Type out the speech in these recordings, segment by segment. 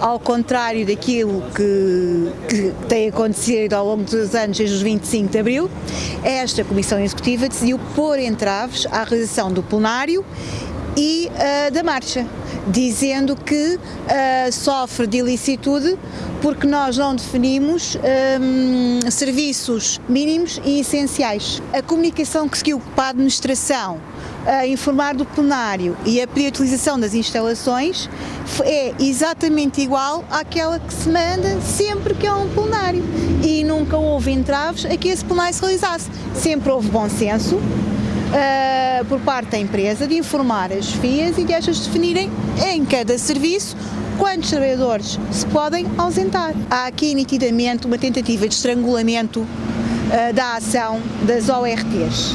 ao contrário daquilo que, que, tem acontecido ao longo dos anos, desde os 25 de Abril, esta Comissão Executiva decidiu pôr entraves à realização do plenário e uh, da marcha, dizendo que uh, sofre de ilicitude porque nós não definimos um, serviços mínimos e essenciais. A comunicação que seguiu para a administração a informar do plenário e a utilização das instalações é exatamente igual àquela que se manda sempre que é um plenário e nunca houve entraves a que esse plenário se realizasse. Sempre houve bom senso, uh, por parte da empresa de informar as FIAs e de estas definirem em cada serviço quantos trabalhadores se podem ausentar. Há aqui nitidamente uma tentativa de estrangulamento uh, da ação das ORTs.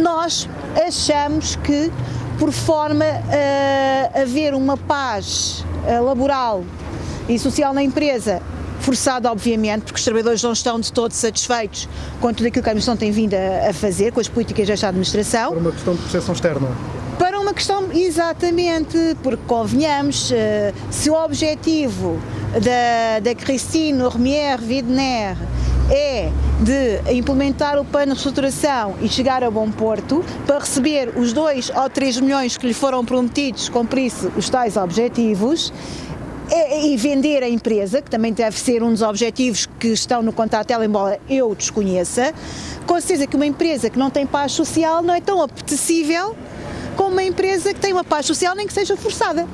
Nós achamos que por forma a haver uma paz uh, laboral e social na empresa forçado obviamente, porque os trabalhadores não estão de todo satisfeitos com tudo aquilo que a administração tem vindo a, fazer, com as políticas desta administração. Por uma questão de percepção externa para uma questão, exatamente, porque convenhamos, eh, se o objetivo da, da Christine Remier Widner é de implementar o plano de reestruturação e chegar a bom porto para receber os 2 ou 3 milhões que lhe foram prometidos, cumprir-se os tais objetivos, é, e vender a empresa, que também deve ser um dos objetivos que estão no contrato dela, embora eu desconheça, com certeza que uma empresa que não tem paz social não é tão apetecível como uma empresa que tem uma paz social, nem que seja forçada.